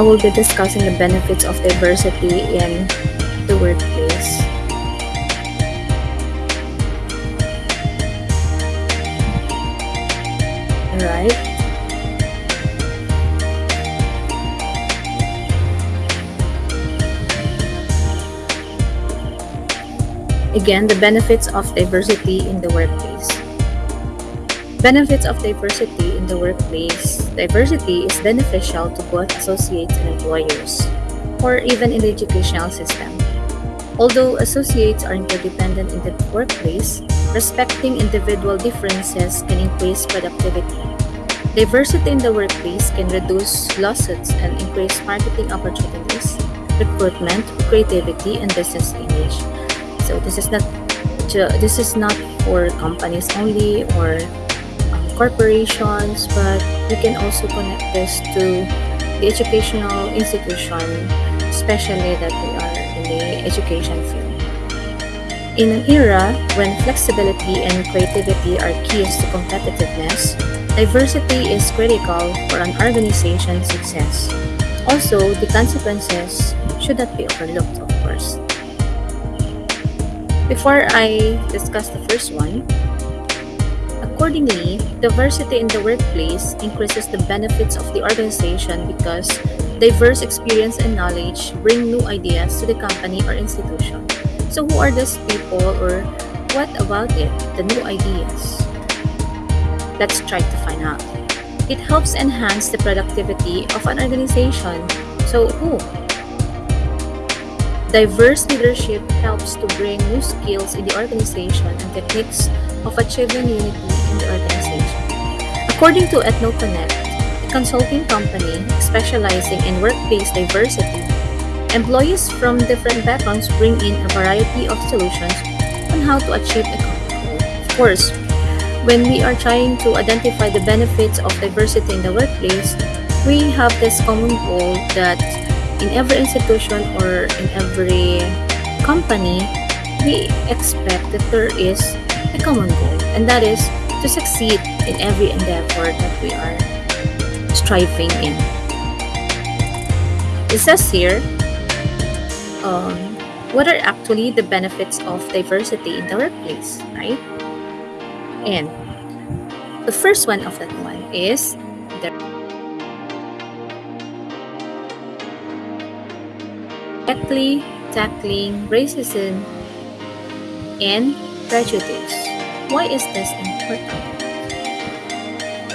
I will be discussing the benefits of diversity in the workplace. Alright. Again, the benefits of diversity in the workplace. Benefits of diversity in the workplace. Diversity is beneficial to both associates and employers, or even in the educational system. Although associates are interdependent in the workplace, respecting individual differences can increase productivity. Diversity in the workplace can reduce lawsuits and increase marketing opportunities, recruitment, creativity, and business image. So this is not this is not for companies only or corporations, but we can also connect this to the educational institution, especially that we are in the education field. In an era when flexibility and creativity are keys to competitiveness, diversity is critical for an organization's success. Also, the consequences should not be overlooked, of course. Before I discuss the first one, accordingly, diversity in the workplace increases the benefits of the organization because diverse experience and knowledge bring new ideas to the company or institution. So, who are these people or what about it, the new ideas? Let's try to find out. It helps enhance the productivity of an organization. So, who? Diverse leadership helps to bring new skills in the organization and techniques of achieving unity in the organization. According to EthnoConnect, a consulting company specializing in workplace diversity, employees from different backgrounds bring in a variety of solutions on how to achieve a common goal. Of course, when we are trying to identify the benefits of diversity in the workplace, we have this common goal that in every institution or in every company, we expect that there is a common goal, and that is to succeed in every endeavor that we are striving in. It says here, um, what are actually the benefits of diversity in the workplace, right? And the first one of that one is directly tackling racism and prejudice. Why is this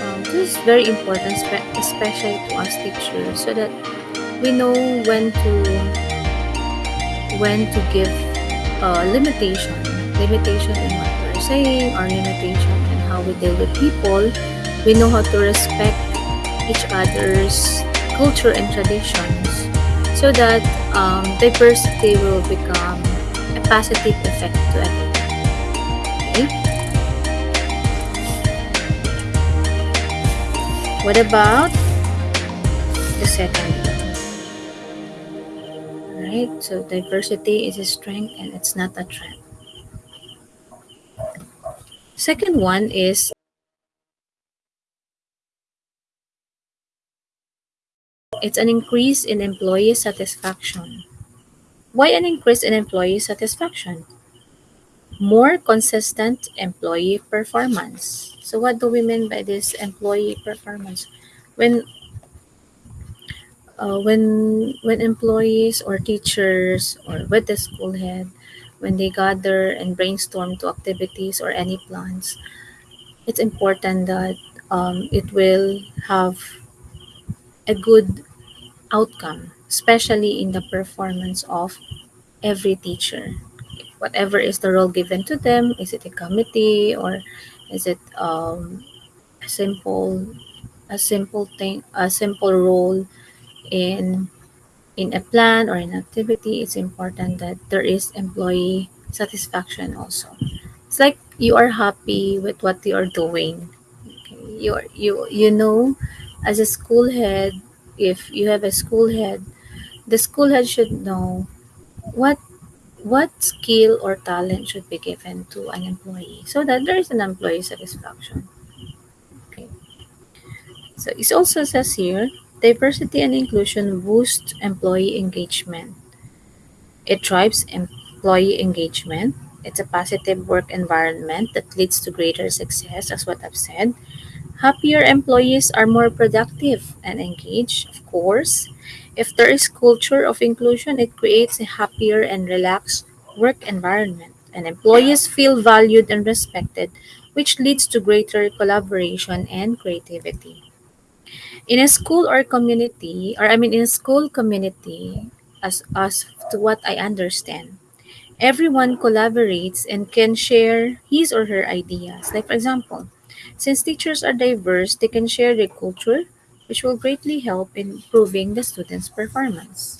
Um, this is very important, especially to us teachers, so that we know when to when to give uh, limitation, limitation in what we're saying, or limitation in how we deal with people. We know how to respect each other's culture and traditions so that um, diversity will become a positive effect to everyone. What about the second? Right, so diversity is a strength and it's not a trend. Second one is It's an increase in employee satisfaction. Why an increase in employee satisfaction? More consistent employee performance. So what do we mean by this employee performance? When uh, when when employees or teachers or with the school head when they gather and brainstorm to activities or any plans it's important that um, it will have a good outcome, especially in the performance of every teacher. Whatever is the role given to them, is it a committee or is it um, a simple a simple thing a simple role in in a plan or an activity? It's important that there is employee satisfaction also. It's like you are happy with what you are doing. Okay you are, you you know as a school head if you have a school head the school head should know what what skill or talent should be given to an employee so that there is an employee satisfaction okay so it also says here Diversity and inclusion boost employee engagement. It drives employee engagement. It's a positive work environment that leads to greater success, as what I've said. Happier employees are more productive and engaged, of course. If there is culture of inclusion, it creates a happier and relaxed work environment, and employees feel valued and respected, which leads to greater collaboration and creativity. In a school or community, or I mean in a school community, as as to what I understand, everyone collaborates and can share his or her ideas. Like for example, since teachers are diverse, they can share their culture, which will greatly help in improving the students' performance.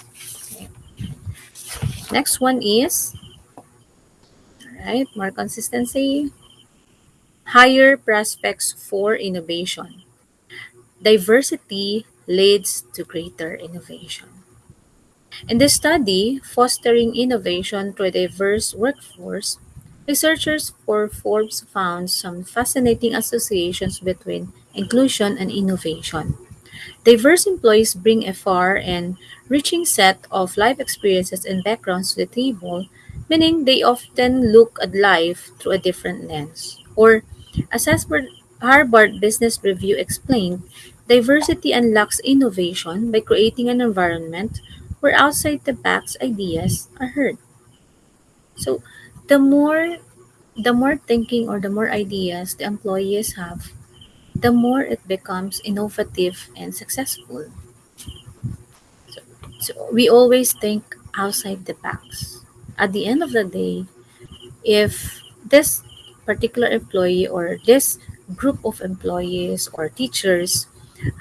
Okay. Next one is right more consistency, higher prospects for innovation. Diversity leads to greater innovation. In the study, Fostering Innovation through a Diverse Workforce, researchers for Forbes found some fascinating associations between inclusion and innovation. Diverse employees bring a far and reaching set of life experiences and backgrounds to the table, meaning they often look at life through a different lens. Or, as Harvard Business Review explained, diversity unlocks innovation by creating an environment where outside the box ideas are heard. So, the more the more thinking or the more ideas the employees have, the more it becomes innovative and successful. So, so we always think outside the box. At the end of the day, if this particular employee or this group of employees or teachers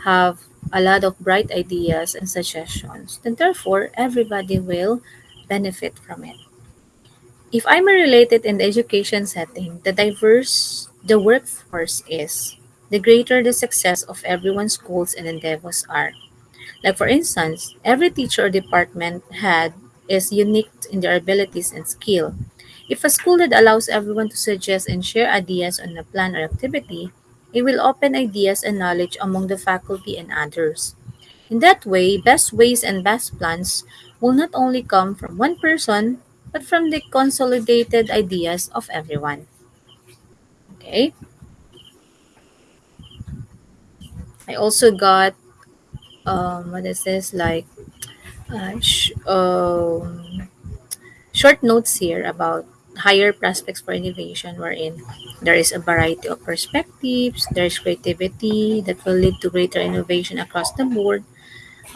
have a lot of bright ideas and suggestions, then therefore everybody will benefit from it. If I'm related in the education setting, the diverse the workforce is, the greater the success of everyone's goals and endeavors are. Like for instance, every teacher or department head is unique in their abilities and skill. If a school that allows everyone to suggest and share ideas on a plan or activity, it will open ideas and knowledge among the faculty and others. In that way, best ways and best plans will not only come from one person, but from the consolidated ideas of everyone. Okay? I also got um what is this like uh, sh- um short notes here about higher prospects for innovation wherein there is a variety of perspectives there's creativity that will lead to greater innovation across the board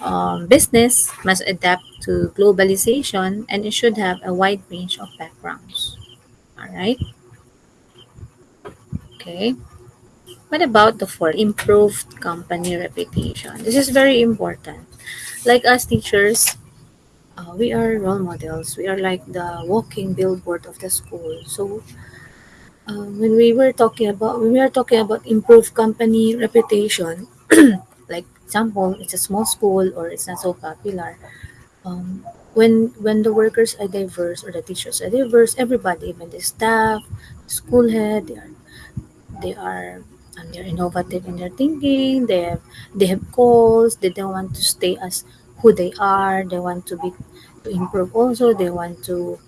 um, business must adapt to globalization and it should have a wide range of backgrounds. All right okay. What about the fourth improved company reputation. This is very important. Like us teachers uh, we are role models. We are like the walking billboard of the school. So um, when we were talking about when we are talking about improved company reputation example it's a small school or it's not so popular um, when when the workers are diverse or the teachers are diverse everybody even the staff school head they are they are and they're innovative in their thinking they have they have goals they don't want to stay as who they are they want to be to improve also they want to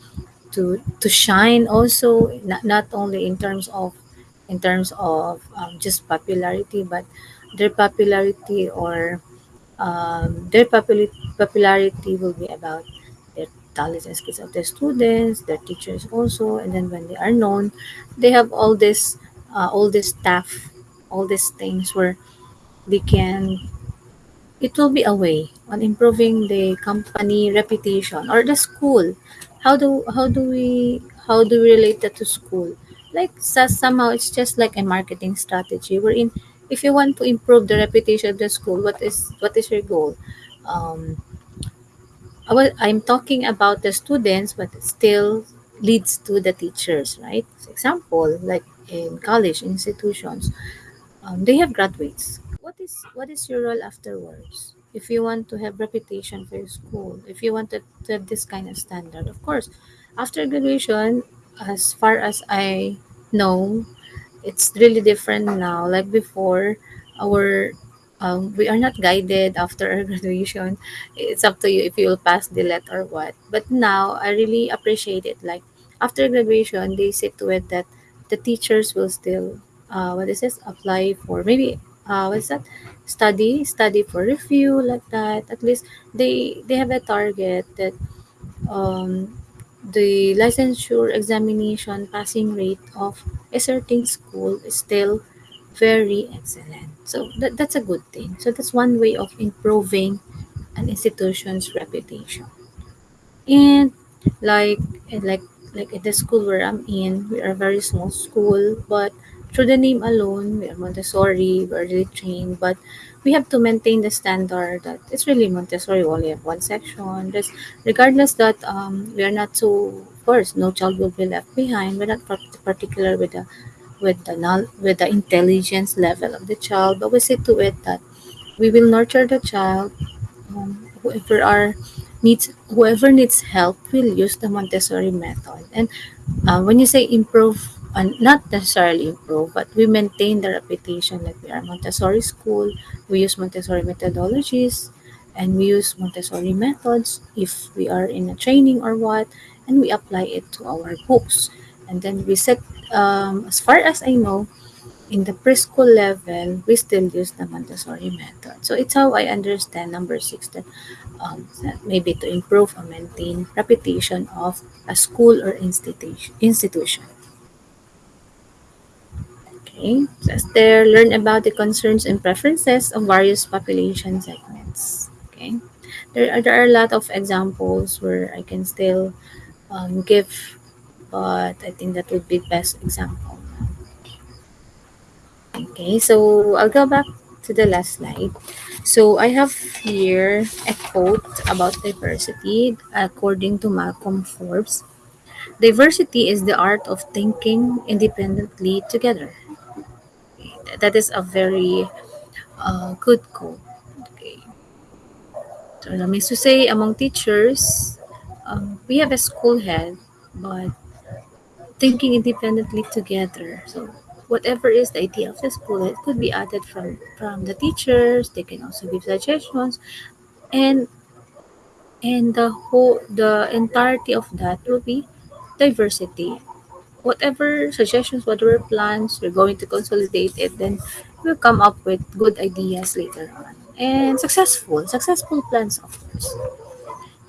to to shine also not, not only in terms of in terms of um, just popularity but their popularity or um, their populi- popularity will be about their talents and skills of their students their teachers also and then when they are known they have all this uh, all this staff all these things where they can it will be a way on improving the company reputation or the school. How do how do we how do we relate that to school? Like so, somehow it's just like a marketing strategy wherein if you want to improve the reputation of the school, what is what is your goal? Um, I'm talking about the students, but it still leads to the teachers, right? For example, like in college institutions, um, they have graduates. What is what is your role afterwards? If you want to have reputation for your school, if you want to, to have this kind of standard, of course, after graduation, as far as I know, it's really different now. Like before, our um, we are not guided after our graduation. It's up to you if you'll pass the LET or what. But now I really appreciate it. Like after graduation, they see to it that the teachers will still uh, what is this apply for maybe uh, what's that study study for review like that. At least they they have a target that um, the licensure examination passing rate of a certain school is still very excellent. So that, that's a good thing. So that's one way of improving an institution's reputation. And like like like at the school where I'm in, we are a very small school, but through the name alone, we are Montessori, we're really trained, but we have to maintain the standard that it's really Montessori. We only have one section. Regardless that um, we are not so course no child will be left behind. We're not particular with the with the with the intelligence level of the child, but we see to it that we will nurture the child um, whoever are needs whoever needs help will use the Montessori method. And uh, when you say improve, uh, not necessarily improve, but we maintain the reputation that we are Montessori school. We use Montessori methodologies, and we use Montessori methods if we are in a training or what, and we apply it to our books. And then we set, um, as far as I know, in the preschool level, we still use the Montessori method. So it's how I understand number six that um, that maybe to improve or maintain reputation of a school or institution. institution. Okay, says there, learn about the concerns and preferences of various population segments. Okay, there are, there are a lot of examples where I can still um, give, but I think that would be the best example. Okay, so I'll go back to the last slide. So I have here a quote about diversity according to Malcolm Forbes. Diversity is the art of thinking independently together. That is a very uh, good goal. Okay. So that means to say among teachers, um, we have a school head, but thinking independently together. So whatever is the idea of the school, it could be added from from the teachers. They can also give suggestions, and and the whole the entirety of that will be diversity. Whatever suggestions, whatever plans, we're going to consolidate it. Then we'll come up with good ideas later on and successful successful plans, of course.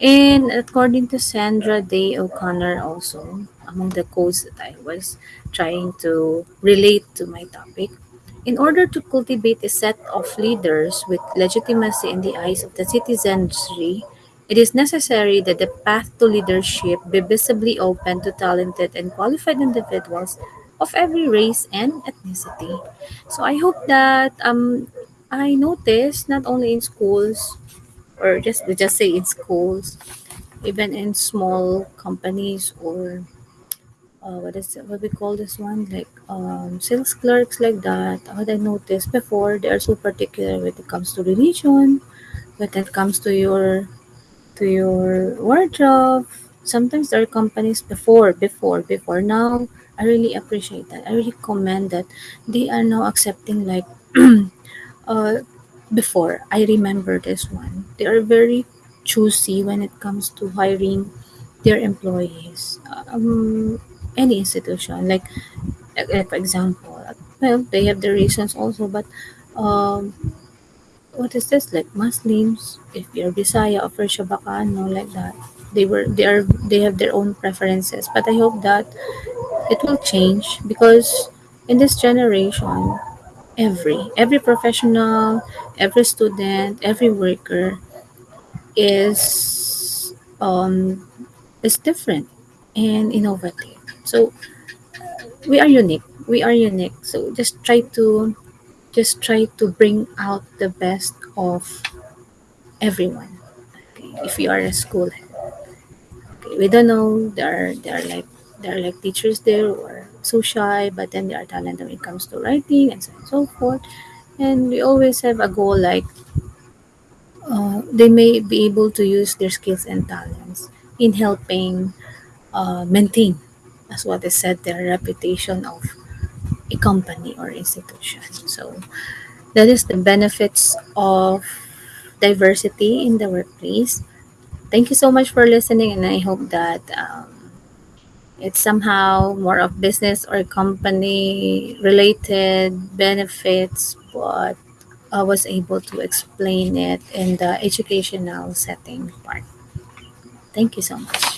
And according to Sandra Day O'Connor, also among the quotes that I was trying to relate to my topic, in order to cultivate a set of leaders with legitimacy in the eyes of the citizenry, it is necessary that the path to leadership be visibly open to talented and qualified individuals of every race and ethnicity. So I hope that um, I noticed not only in schools or just we just say in schools, even in small companies or uh, what is it, what we call this one like um, sales clerks like that. What I noticed before, they are so particular when it comes to religion, when it comes to your to your wardrobe. Sometimes there are companies before, before, before. Now, I really appreciate that. I really commend that they are now accepting like uh, before. I remember this one. They are very choosy when it comes to hiring their employees. Um, any institution, like, like for example, well, they have their reasons also, but um, what is this like Muslims? If you're Bisaya or First Bacano, like that, they were they are they have their own preferences. But I hope that it will change because in this generation, every every professional, every student, every worker is um is different and innovative. So we are unique. We are unique. So just try to just try to bring out the best of everyone. Okay, if you are a school. Okay, we don't know there are there are like there are like teachers there who are so shy, but then they are talented when it comes to writing and so on and so forth. And we always have a goal like uh, they may be able to use their skills and talents in helping uh, maintain, as what is said, their reputation of a company or institution. So That is the benefits of diversity in the workplace. Thank you so much for listening, and I hope that um, it's somehow more of business or company related benefits, but I was able to explain it in the educational setting part. Thank you so much.